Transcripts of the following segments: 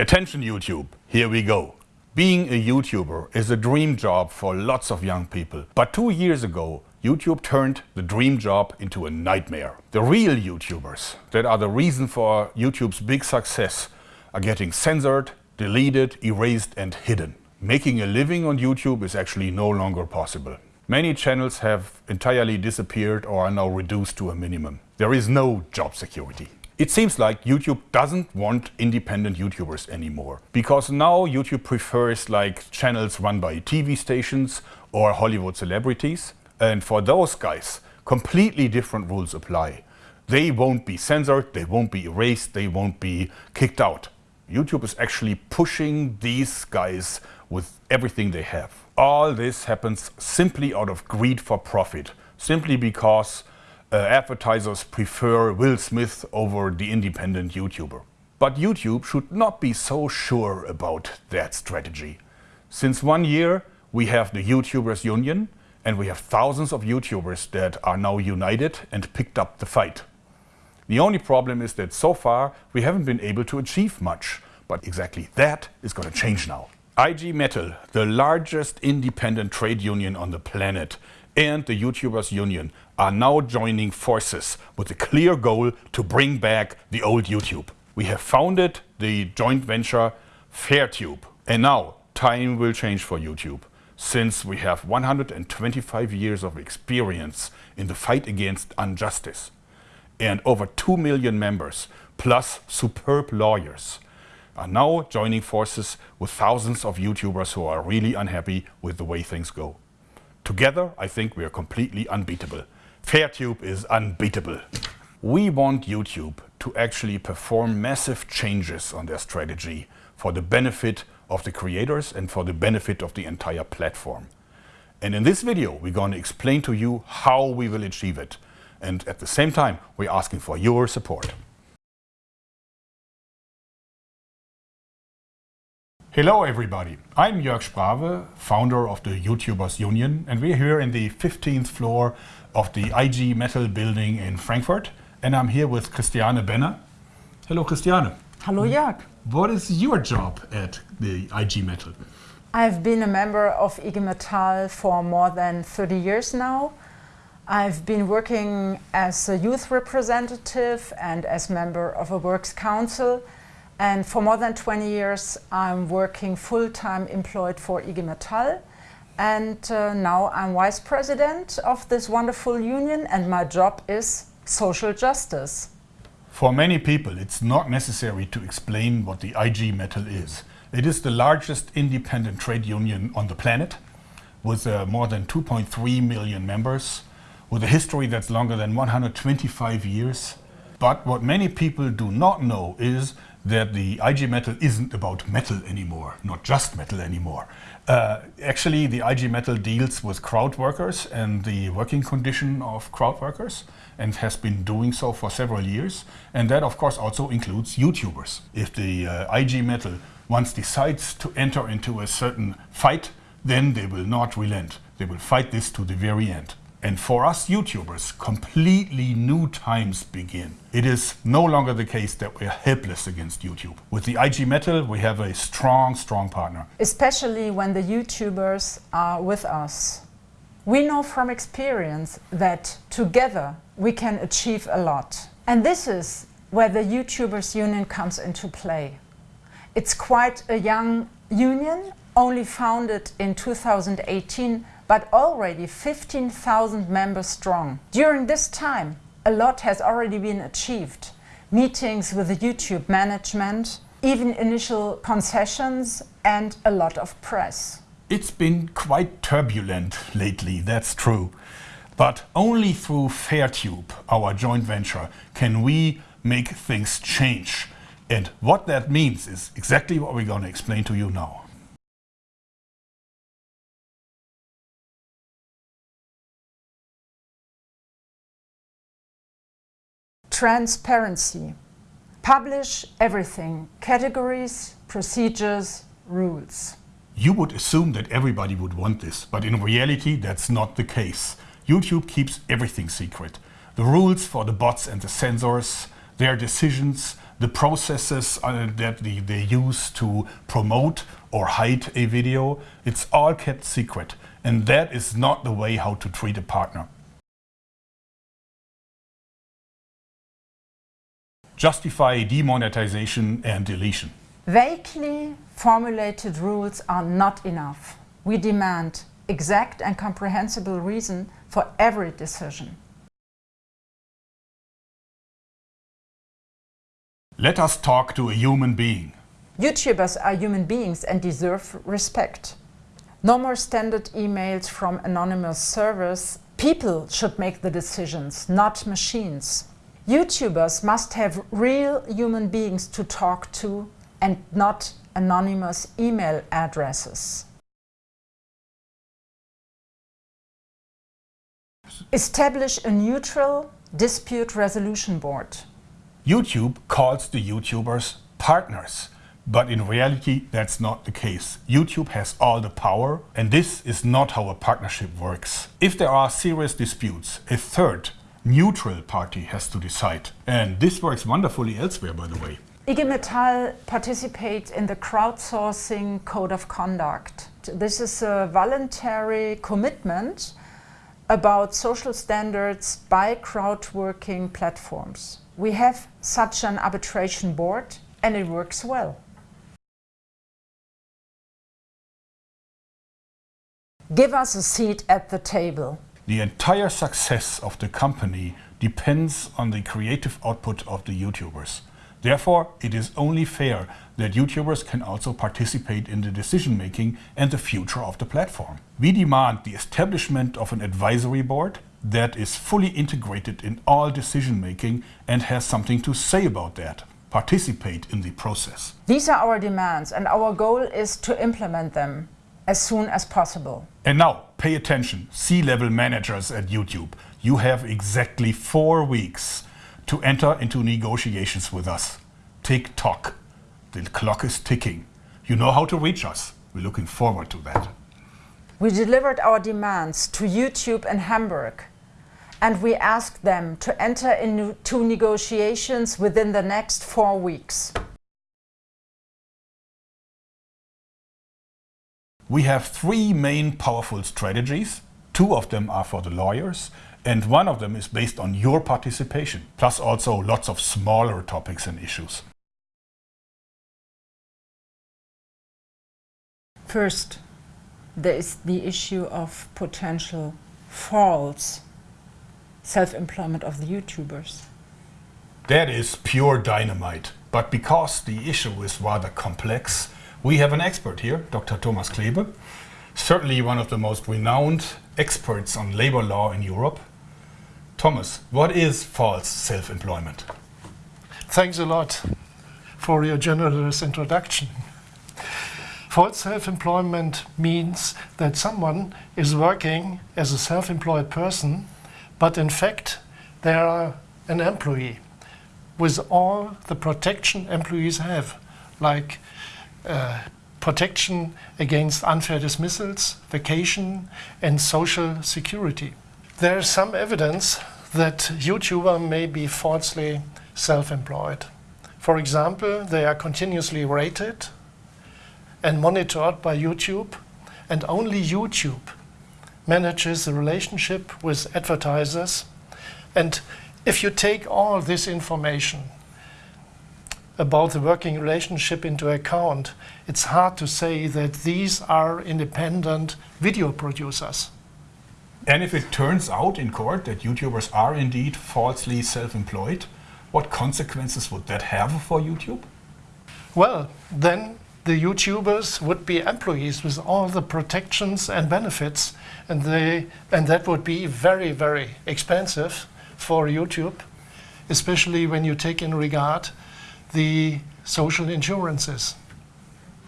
Attention YouTube, here we go. Being a YouTuber is a dream job for lots of young people. But two years ago, YouTube turned the dream job into a nightmare. The real YouTubers, that are the reason for YouTube's big success, are getting censored, deleted, erased and hidden. Making a living on YouTube is actually no longer possible. Many channels have entirely disappeared or are now reduced to a minimum. There is no job security. It seems like YouTube doesn't want independent YouTubers anymore because now YouTube prefers like channels run by TV stations or Hollywood celebrities and for those guys completely different rules apply. They won't be censored, they won't be erased, they won't be kicked out. YouTube is actually pushing these guys with everything they have. All this happens simply out of greed for profit, simply because uh, advertisers prefer Will Smith over the independent YouTuber. But YouTube should not be so sure about that strategy. Since one year we have the YouTubers Union and we have thousands of YouTubers that are now united and picked up the fight. The only problem is that so far we haven't been able to achieve much, but exactly that is going to change now. IG Metall, the largest independent trade union on the planet, and the YouTubers Union are now joining forces with a clear goal to bring back the old YouTube. We have founded the joint venture FairTube. And now time will change for YouTube since we have 125 years of experience in the fight against injustice and over 2 million members plus superb lawyers are now joining forces with thousands of YouTubers who are really unhappy with the way things go. Together, I think we are completely unbeatable. Fairtube is unbeatable. We want YouTube to actually perform massive changes on their strategy for the benefit of the creators and for the benefit of the entire platform. And in this video, we're going to explain to you how we will achieve it. And at the same time, we're asking for your support. Hello everybody, I'm Jörg Sprave, founder of the YouTubers Union and we're here in the 15th floor of the IG Metall building in Frankfurt and I'm here with Christiane Benner. Hello Christiane. Hello Jörg. What is your job at the IG Metall? I've been a member of IG Metall for more than 30 years now. I've been working as a youth representative and as member of a works council and for more than 20 years, I'm working full-time employed for IG Metall. And uh, now I'm vice president of this wonderful union and my job is social justice. For many people, it's not necessary to explain what the IG Metall is. It is the largest independent trade union on the planet with uh, more than 2.3 million members, with a history that's longer than 125 years. But what many people do not know is that the IG Metall isn't about metal anymore, not just metal anymore. Uh, actually, the IG Metall deals with crowd workers and the working condition of crowd workers and has been doing so for several years. And that, of course, also includes YouTubers. If the uh, IG Metall once decides to enter into a certain fight, then they will not relent. They will fight this to the very end. And for us YouTubers, completely new times begin. It is no longer the case that we are helpless against YouTube. With the IG Metall, we have a strong, strong partner. Especially when the YouTubers are with us. We know from experience that together we can achieve a lot. And this is where the YouTubers Union comes into play. It's quite a young union, only founded in 2018 but already 15,000 members strong. During this time, a lot has already been achieved. Meetings with the YouTube management, even initial concessions and a lot of press. It's been quite turbulent lately, that's true. But only through Fairtube, our joint venture, can we make things change. And what that means is exactly what we're going to explain to you now. Transparency. Publish everything. Categories, procedures, rules. You would assume that everybody would want this, but in reality that's not the case. YouTube keeps everything secret. The rules for the bots and the censors, their decisions, the processes uh, that they use to promote or hide a video, it's all kept secret. And that is not the way how to treat a partner. Justify demonetization and deletion. Vaguely formulated rules are not enough. We demand exact and comprehensible reason for every decision. Let us talk to a human being. YouTubers are human beings and deserve respect. No more standard emails from anonymous servers. People should make the decisions, not machines. YouTubers must have real human beings to talk to and not anonymous email addresses. Establish a neutral dispute resolution board. YouTube calls the YouTubers partners but in reality, that's not the case. YouTube has all the power and this is not how a partnership works. If there are serious disputes, a third, neutral party has to decide. And this works wonderfully elsewhere, by the way. IG Metall participates in the crowdsourcing code of conduct. This is a voluntary commitment about social standards by crowdworking platforms. We have such an arbitration board and it works well. Give us a seat at the table. The entire success of the company depends on the creative output of the YouTubers. Therefore, it is only fair that YouTubers can also participate in the decision-making and the future of the platform. We demand the establishment of an advisory board that is fully integrated in all decision-making and has something to say about that. Participate in the process. These are our demands and our goal is to implement them as soon as possible. And now, pay attention, C-level managers at YouTube. You have exactly four weeks to enter into negotiations with us. Tick tock. The clock is ticking. You know how to reach us. We're looking forward to that. We delivered our demands to YouTube and Hamburg and we asked them to enter into negotiations within the next four weeks. We have three main powerful strategies. Two of them are for the lawyers and one of them is based on your participation, plus also lots of smaller topics and issues. First, there is the issue of potential false self-employment of the YouTubers. That is pure dynamite. But because the issue is rather complex, we have an expert here, Dr. Thomas Klebe, certainly one of the most renowned experts on labor law in Europe. Thomas, what is false self-employment? Thanks a lot for your generous introduction. False self-employment means that someone is working as a self-employed person, but in fact they are an employee with all the protection employees have, like Uh, protection against unfair dismissals, vacation and social security. There is some evidence that YouTuber may be falsely self-employed. For example, they are continuously rated and monitored by YouTube and only YouTube manages the relationship with advertisers and if you take all this information about the working relationship into account, it's hard to say that these are independent video producers. And if it turns out in court that YouTubers are indeed falsely self-employed, what consequences would that have for YouTube? Well, then the YouTubers would be employees with all the protections and benefits and, they, and that would be very, very expensive for YouTube, especially when you take in regard the social insurances.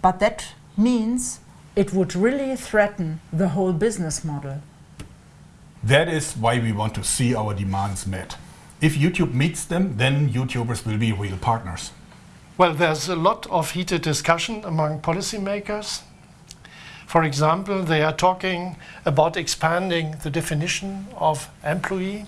But that means it would really threaten the whole business model. That is why we want to see our demands met. If YouTube meets them, then YouTubers will be real partners. Well, there's a lot of heated discussion among policymakers. For example, they are talking about expanding the definition of employee.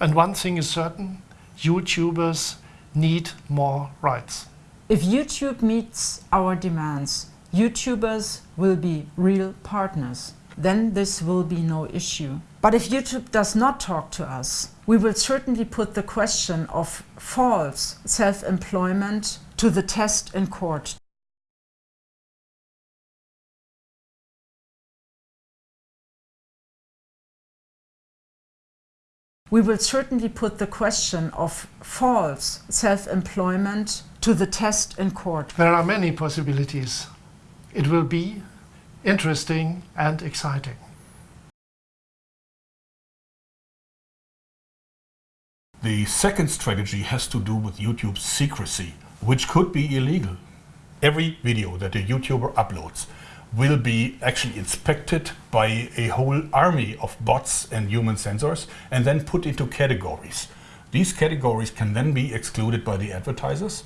And one thing is certain, YouTubers need more rights. If YouTube meets our demands, YouTubers will be real partners. Then this will be no issue. But if YouTube does not talk to us, we will certainly put the question of false self-employment to the test in court. We will certainly put the question of false self-employment to the test in court. There are many possibilities. It will be interesting and exciting. The second strategy has to do with YouTube's secrecy, which could be illegal. Every video that a YouTuber uploads will be actually inspected by a whole army of bots and human censors and then put into categories. These categories can then be excluded by the advertisers,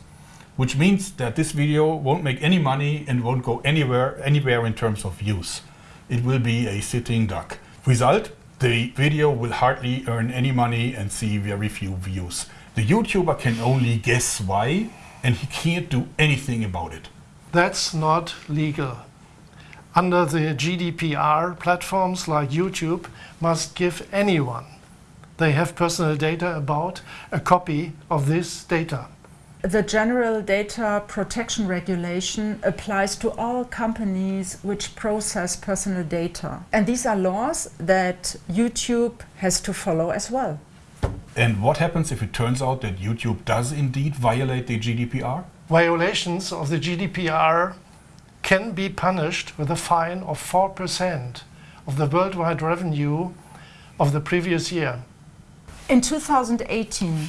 which means that this video won't make any money and won't go anywhere, anywhere in terms of views. It will be a sitting duck. Result, the video will hardly earn any money and see very few views. The YouTuber can only guess why and he can't do anything about it. That's not legal. Under the GDPR, platforms like YouTube must give anyone they have personal data about a copy of this data. The General Data Protection Regulation applies to all companies which process personal data. And these are laws that YouTube has to follow as well. And what happens if it turns out that YouTube does indeed violate the GDPR? Violations of the GDPR can be punished with a fine of 4% of the worldwide revenue of the previous year. In 2018,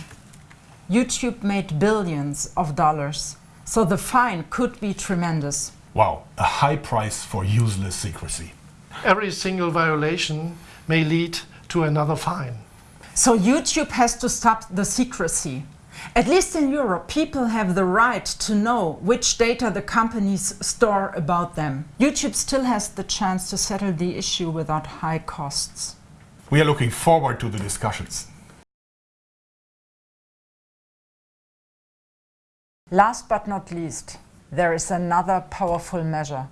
YouTube made billions of dollars, so the fine could be tremendous. Wow, a high price for useless secrecy. Every single violation may lead to another fine. So YouTube has to stop the secrecy. At least in Europe, people have the right to know which data the companies store about them. YouTube still has the chance to settle the issue without high costs. We are looking forward to the discussions. Last but not least, there is another powerful measure.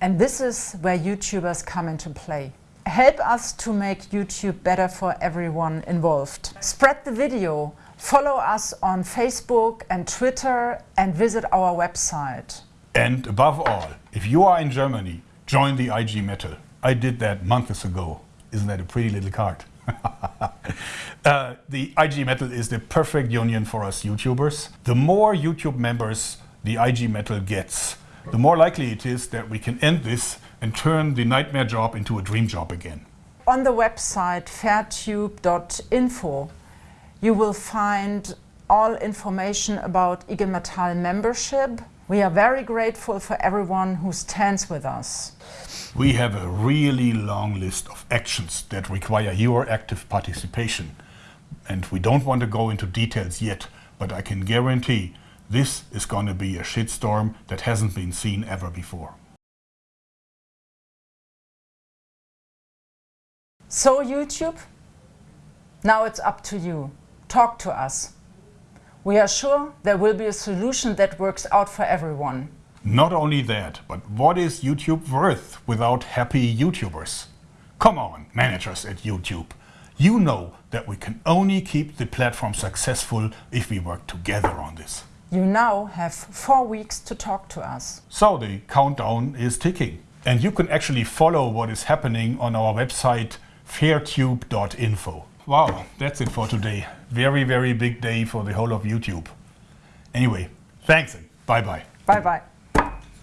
And this is where YouTubers come into play. Help us to make YouTube better for everyone involved. Spread the video, follow us on Facebook and Twitter and visit our website. And above all, if you are in Germany, join the IG Metall. I did that months ago. Isn't that a pretty little card? uh, the IG Metall is the perfect union for us YouTubers. The more YouTube members the IG Metall gets, the more likely it is that we can end this and turn the nightmare job into a dream job again. On the website fairtube.info you will find all information about IG Metall membership. We are very grateful for everyone who stands with us. We have a really long list of actions that require your active participation. And we don't want to go into details yet, but I can guarantee this is going to be a shitstorm that hasn't been seen ever before. So YouTube, now it's up to you. Talk to us. We are sure there will be a solution that works out for everyone. Not only that, but what is YouTube worth without happy YouTubers? Come on, managers at YouTube. You know that we can only keep the platform successful if we work together on this. You now have four weeks to talk to us. So the countdown is ticking. And you can actually follow what is happening on our website fairtube.info. Wow, that's it for today. Very, very big day for the whole of YouTube. Anyway, thanks and bye-bye. Bye-bye.